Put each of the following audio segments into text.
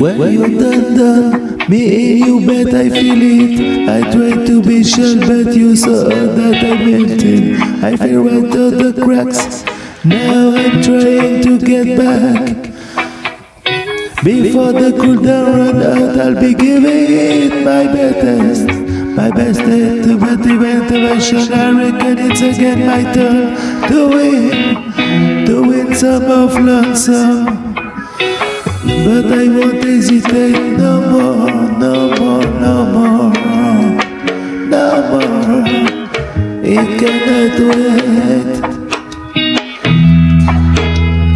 When you done done, me you bet I feel it. I tried to be sure, but you saw that I meant it. I feel right out the cracks. Now I'm trying to get back. Before the cooldown run out, I'll be giving it my best. My best to motivation. I reckon it's again my turn to win, to win some of lonesome. But I won't hesitate no more, no more, no more, no more. It cannot wait.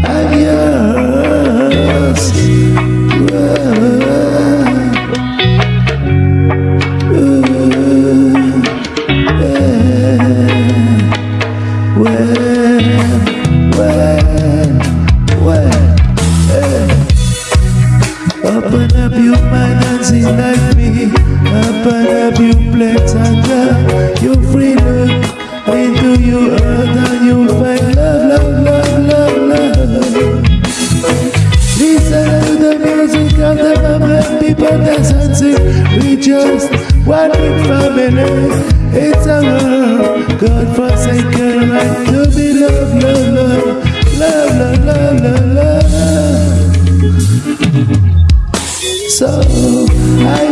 I'm yours. When, when, Open up your mind and see like me. Open up your plans and uh, you free look into your heart and you'll find love, love, love, love, love. Listen to the music of the moment, people dance and sing. We just one big family. It's a world, I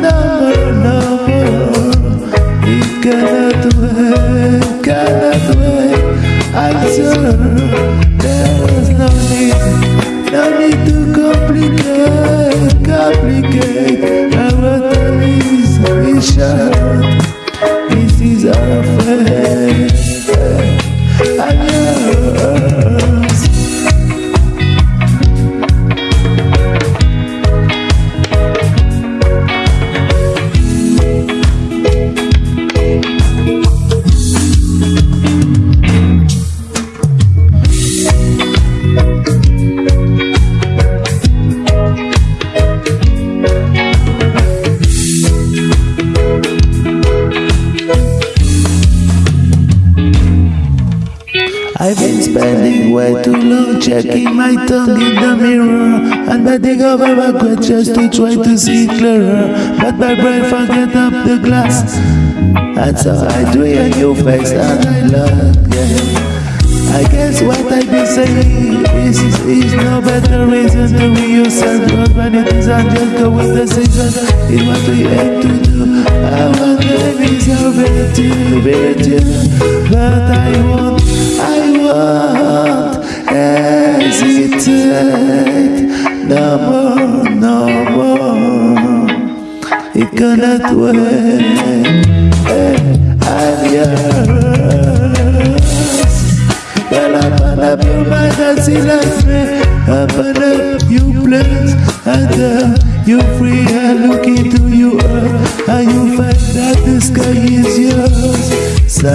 more, no more. It cannot wait, cannot wait. I'm sure no need, no need to complicate. I've been spending way too long checking my tongue in the mirror and bending over backward just to try to see clearer. But my brain forget up the glass, and so I do a new face and I love. Yeah. I guess what I've been saying is, is no better reason to be yourself. But when it is and just go with the season, it's what we aim to do. Our name is our virtue, virtue. But I won't, I won't hesitate. No more, no more. It cannot wait. I'm yours. Well, up your mind and see like me. Open up your plans and uh, you free and look into your earth and you find that the sky is yours. So